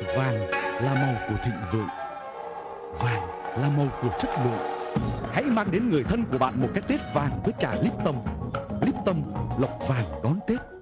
Vàng là màu của thịnh vượng. Vàng là màu của chất lượng. Hãy mang đến người thân của bạn một cái Tết vàng với trà Lipton Lipton lọc vàng đón Tết.